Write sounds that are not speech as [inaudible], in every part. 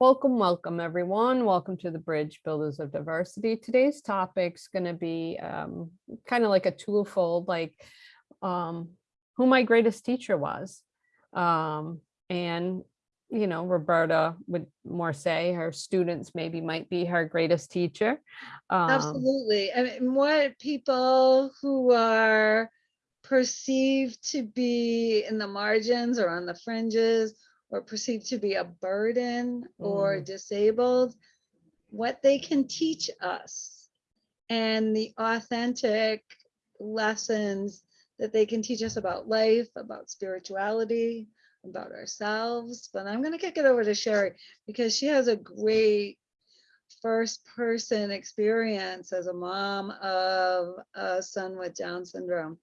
Welcome, welcome, everyone. Welcome to the Bridge Builders of Diversity. Today's topic's going to be um, kind of like a twofold, like um, who my greatest teacher was. Um, and, you know, Roberta would more say her students maybe might be her greatest teacher. Um, Absolutely. I mean, what people who are perceived to be in the margins or on the fringes or perceived to be a burden or Mm. disabled, what they can teach us and the authentic lessons that they can teach us about life, about spirituality, about ourselves. But I'm going to kick it over to Sherry because she has a great first person experience as a mom of a son with Down syndrome.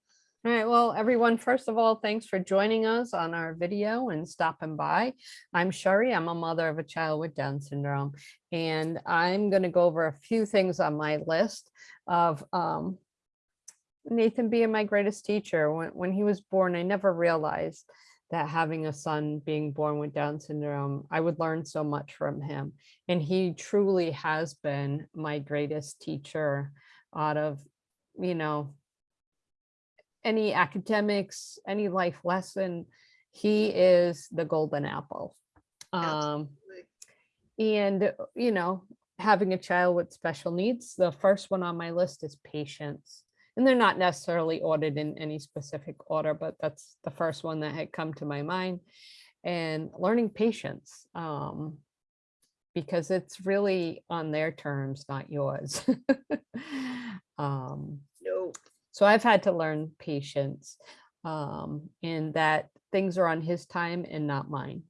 All right, well, everyone, first of all, thanks for joining us on our video and stopping by. I'm Sherry, I'm a mother of a child with Down syndrome, and I'm gonna go over a few things on my list of um, Nathan being my greatest teacher. When, when he was born, I never realized that having a son being born with Down syndrome, I would learn so much from him. And he truly has been my greatest teacher out of, you know, any academics, any life lesson, he is the golden apple. Um, and, you know, having a child with special needs, the first one on my list is patience. And they're not necessarily ordered in any specific order, but that's the first one that had come to my mind. And learning patience, um, because it's really on their terms, not yours. [laughs] um, No. So I've had to learn patience um, in that things are on his time and not mine.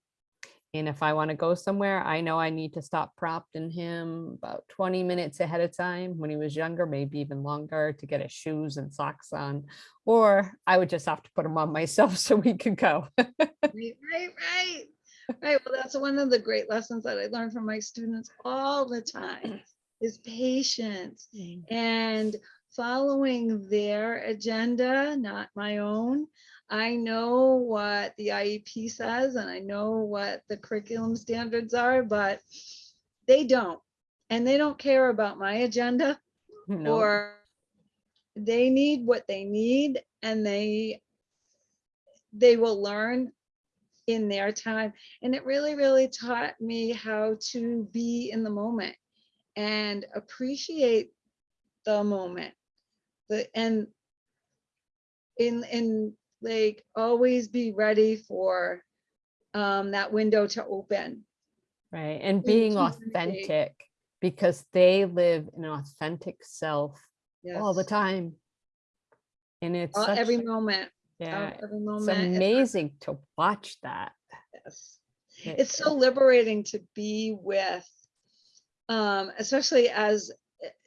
And if I want to go somewhere, I know I need to stop prompting him about 20 minutes ahead of time when he was younger, maybe even longer to get his shoes and socks on. Or I would just have to put them on [laughs] myself so we could go. Right, right, right. Right. Well, that's one of the great lessons that I learn from my students all the time [clears throat] is patience and following their agenda, not my own. I know what the IEP says and I know what the curriculum standards are, but they don't. And they don't care about my agenda [laughs] No, or they need what they need and they they will learn in their time and it really really taught me how to be in the moment and appreciate the moment the and in in like always be ready for um that window to open right. And Being authentic because they live an authentic self all the time. And it's all- every moment yeah, every it's moment and amazing to watch that. yes. It- it's so liberating to be with um especially as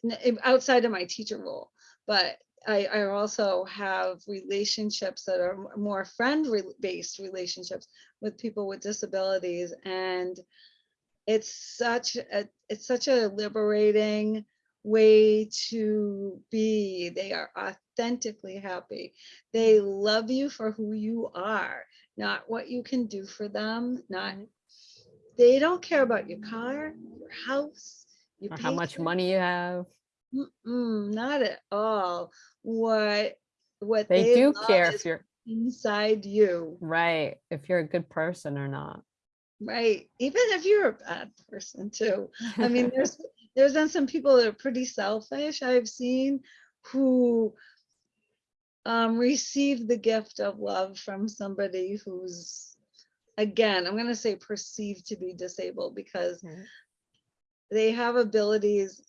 n- outside of my teacher role but i i also have relationships that are more friend re- based relationships with people with disabilities and it's such a it's such a liberating way to be. They are authentically happy. They love you for who you are not what you can do for them not mm-hmm. they don't care about your car your house your Or how much money you have. Not at all what what They they do care if you're inside you right, if you're a good person or not. right even if you're a bad person too I mean, [laughs] there's there's been some people that are pretty selfish I've seen who um receive the gift of love from somebody who's again, I'm gonna say perceived to be disabled because Right. they have abilities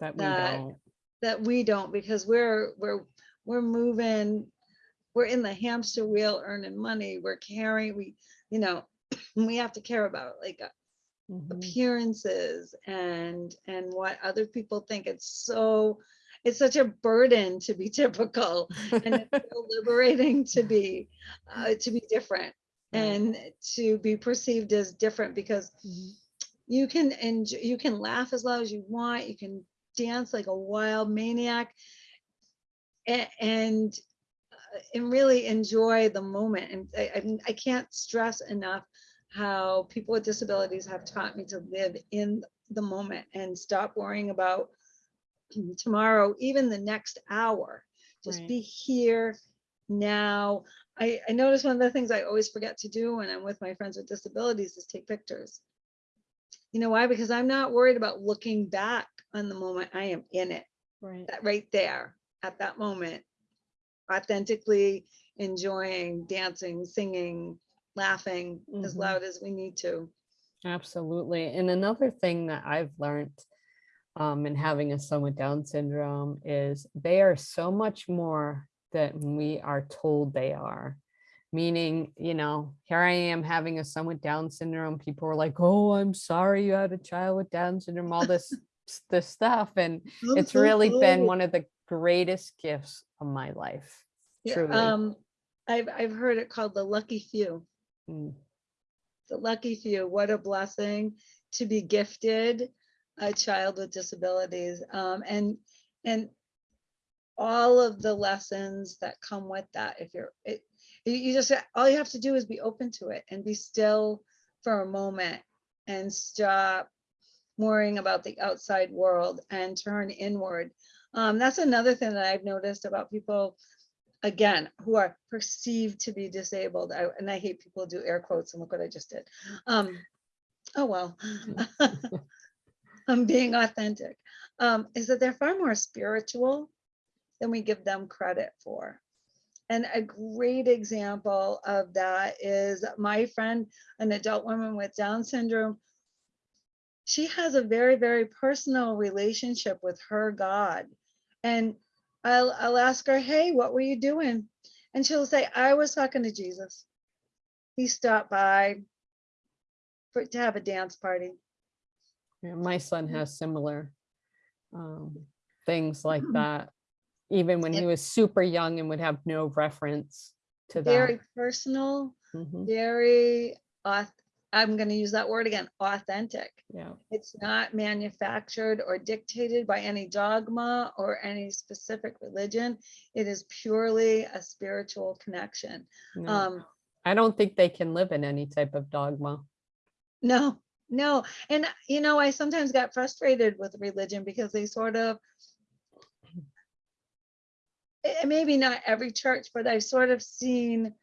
That we that- don't. that we don't because we're we're we're moving we're in the hamster wheel earning money we're carrying we you know [clears throat] we have to care about like uh, Mhm. appearances and and what other people think it's so it's such a burden to be [laughs] typical and it's [laughs] so liberating to be uh, to be different and to be perceived as different because Mhm. you can enjoy, you can laugh as loud as you want you can dance like a wild maniac and uh, and really enjoy the moment and I, I, I can't stress enough how people with disabilities have taught me to live in the moment and stop worrying about [clears throat] tomorrow, even the next hour. Just Right. be here now. I, I notice one of the things I always forget to do when I'm with my friends with disabilities is take pictures. You know why? Because I'm not worried about looking back on the moment. I am in it, Right. that right there at that moment, authentically enjoying, dancing, singing, laughing as Mhm. loud as we need to. Absolutely. And another thing that I've learned um, in having a son with Down syndrome is they are so much more than we are told they are. Meaning, you know, here I am having a son with Down syndrome. People were like, oh, I'm sorry you had a child with Down syndrome, all this, this stuff. And it's really been one of the greatest gifts of my life. Yeah, Truly. Um, I've, I've heard it called the lucky few. Mm, the lucky few, what a blessing to be gifted a child with disabilities. Um, and, and all of the lessons that come with that, if you're, it, you- you just, all you have to do is be open to it and be still for a moment and stop worrying about the outside world and turn inward. Um, that's another thing that I've noticed about people again, who are perceived to be disabled, I, and I hate people do air quotes, and look what I just did. Um, oh well, [laughs] I'm being authentic. Um, is that they're far more spiritual than we give them credit for. And a great example of that is my friend, an adult woman with Down syndrome. She has a very, very personal relationship with her God. And I'll, I'll ask her, hey, what were you doing? And she'll say, I was talking to Jesus. He stopped by for, to have a dance party. Yeah, my son Mm. has similar um, things like Mm. that. Even when he was super young and would have no reference to that. Very personal, Mhm, very, auth- I'm going to use that word again, authentic. Yeah, It's not manufactured or dictated by any dogma or any specific religion. It is purely a spiritual connection. no, Um, I don't think they can live in any type of dogma. no, no. And, you know, I sometimes got frustrated with religion because they sort of, maybe not every church, but I've sort of seen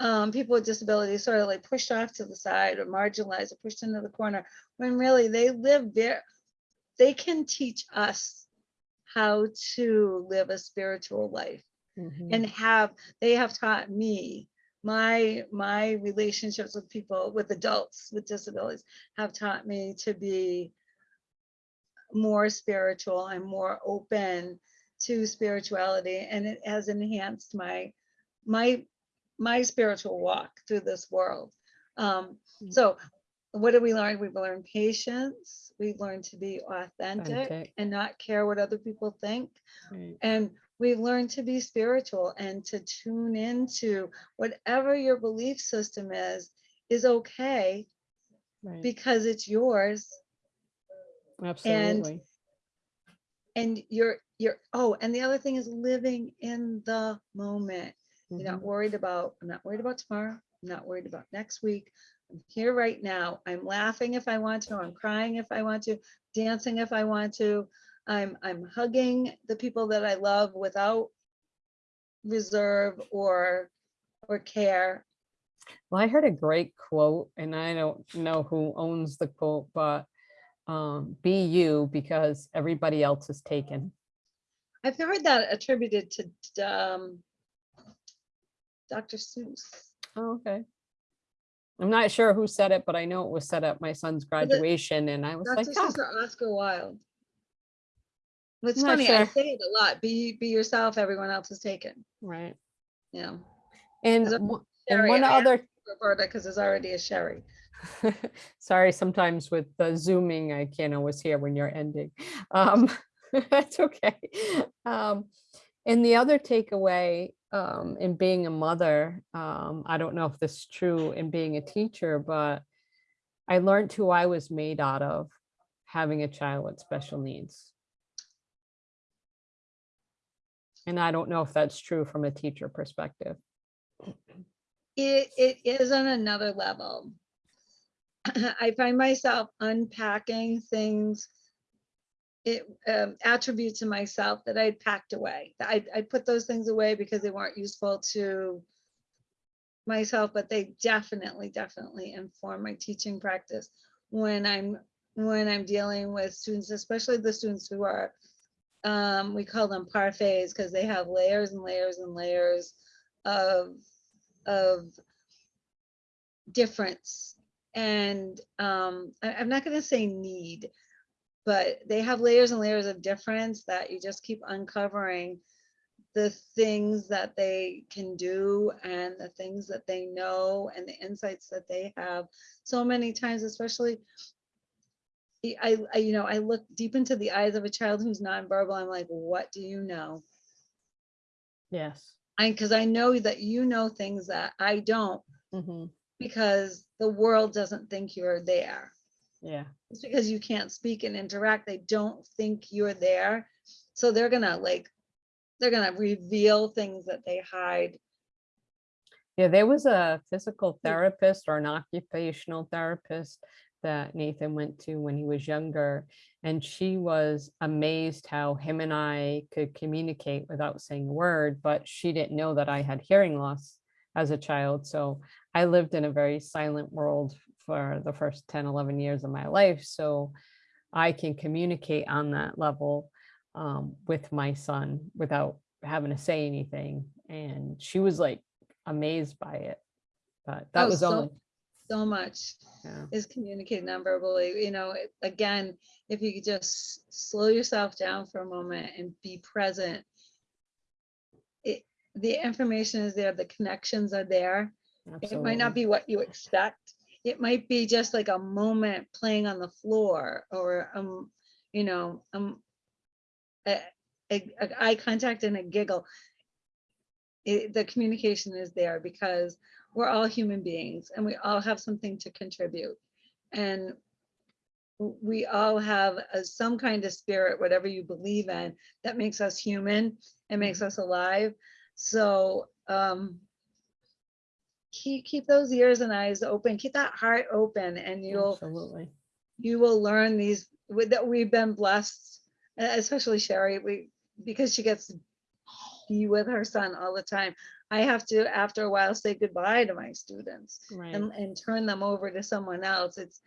um, people with disabilities sort of like pushed off to the side or marginalized or pushed into the corner when really they live there. They can teach us how to live a spiritual life Mhm, and have, they have taught me my my relationships with people with adults with disabilities have taught me to be more spiritual and more open to spirituality and it has enhanced my my my spiritual walk through this world um Mm. so what did we learn we've learned patience we've learned to be authentic Authentic. and not care what other people think right, and we've learned to be spiritual and to tune into whatever your belief system is is okay right, because it's yours Absolutely. and, and you're you're oh and the other thing is living in the moment. You're not Mhm, worried about i'm not worried about tomorrow i'm not worried about next week. I'm here right now. I'm laughing if i want to i'm crying if i want to dancing if i want to. I'm i'm hugging the people that i love without reserve or or care. Well, I heard a great quote and I don't know who owns the quote, but um, be you because everybody else is taken. I've heard that attributed to um dr seuss Oh, okay. I'm not sure who said it, but I know it was said at my son's graduation and I was dr like, "Ah, seuss or oscar wilde it's I'm funny i say it a lot be be yourself everyone else is taken right. Yeah. And, one- and one other, Roberta, because there's already a Sherry. [laughs] sorry, sometimes with the zooming, I can't always hear when you're ending. Um, [laughs] That's okay. Um, And the other takeaway um, in being a mother, um, I don't know if this is true in being a teacher, but I learned who I was made out of having a child with special needs. And I don't know if that's true from a teacher perspective. It, it is on another level. [clears throat] I find myself unpacking things, it, um, attributes in myself that I'd packed away. I, I put those things away because they weren't useful to myself, but they definitely, definitely inform my teaching practice when I'm, when I'm dealing with students, especially the students who are, um, we call them parfaits because they have layers and layers and layers of, of difference. And um, I, I'm not gonna say need, but they have layers and layers of difference that you just keep uncovering the things that they can do and the things that they know and the insights that they have so many times especially I- I, you know I look deep into the eyes of a child who's nonverbal I'm like what do you know Yes. I because I know that you know things that I don't Mhm. because the world doesn't think you're there Yeah. It's because you can't speak and interact, they don't think you're there. So they're gonna like, they're gonna reveal things that they hide. Yeah, there was a physical hmm. therapist or an occupational therapist that Nathan went to when he was younger. And she was amazed how him and I could communicate without saying a word, but she didn't know that I had hearing loss as a child. So I lived in a very silent world for the first 10, 11 years of my life. So I can communicate on that level um, with my son without having to say anything. And she was like amazed by it. But that Oh, was so- only, So much yeah, is communicated nonverbally, you know, again, if you could just slow yourself down for a moment and be present. It, the information is there, the connections are there. It might not be what you expect. It might be just like a moment playing on the floor or, um, you know, um, a, a, a eye contact and a giggle. It, the communication is there because we're all human beings and we all have something to contribute. And we all have a, some kind of spirit, whatever you believe in, that makes us human and makes us alive. So, um, keep, keep those ears and eyes open, keep that heart open and you'll, Absolutely. you will learn these, with, that we've been blessed, especially Sherry, we, because she gets to be with her son all the time. I have to, after a while, say goodbye to my students Right. and, and turn them over to someone else. It's,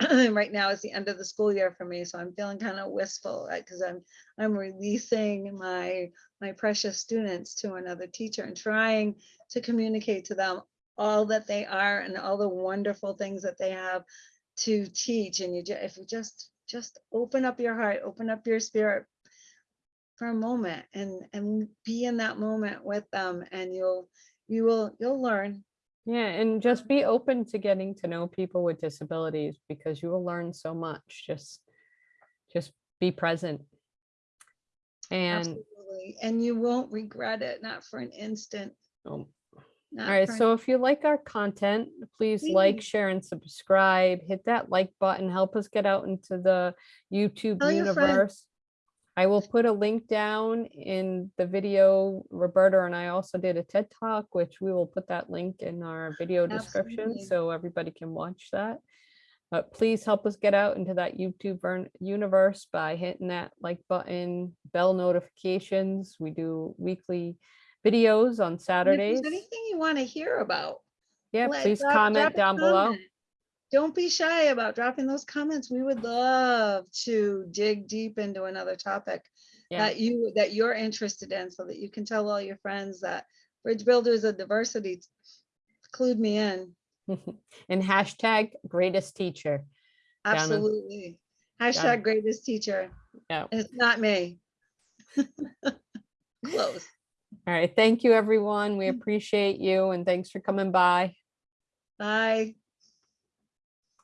[clears throat] right now it's the end of the school year for me, so I'm feeling kind of wistful, uh, right? Because I'm, I'm releasing my, my precious students to another teacher and trying to communicate to them all that they are and all the wonderful things that they have to teach. And you, just, if you just, just open up your heart, open up your spirit for a moment and, and be in that moment with them and you'll, you will, you'll learn. Yeah, and just be open to getting to know people with disabilities because you will learn so much. Just, just be present. And, Absolutely. And you won't regret it, not for an instant. not all right, so if you like our content, please like, share and subscribe, hit that like button, help us get out into the YouTube Tell universe. I will put a link down in the video. Roberta and I also did a TED Talk, which we will put that link in our video description so everybody can watch that. But please help us get out into that YouTube universe by hitting that like button, bell notifications. We do weekly videos on and if Saturdays. there's Anything you want to hear about. Yeah, let- please drop- drop comment a down below. comment. Don't be shy about dropping those comments. We would love to dig deep into another topic Yeah, that you, that you're interested in so that you can tell all your friends that Bridge Builders of Diversity, clued me in. [laughs] and hashtag greatest teacher. Down in- Absolutely. Hashtag greatest teacher. Yeah. It's not me. [laughs] Close. All right, thank you, everyone. We appreciate you and thanks for coming by. Bye.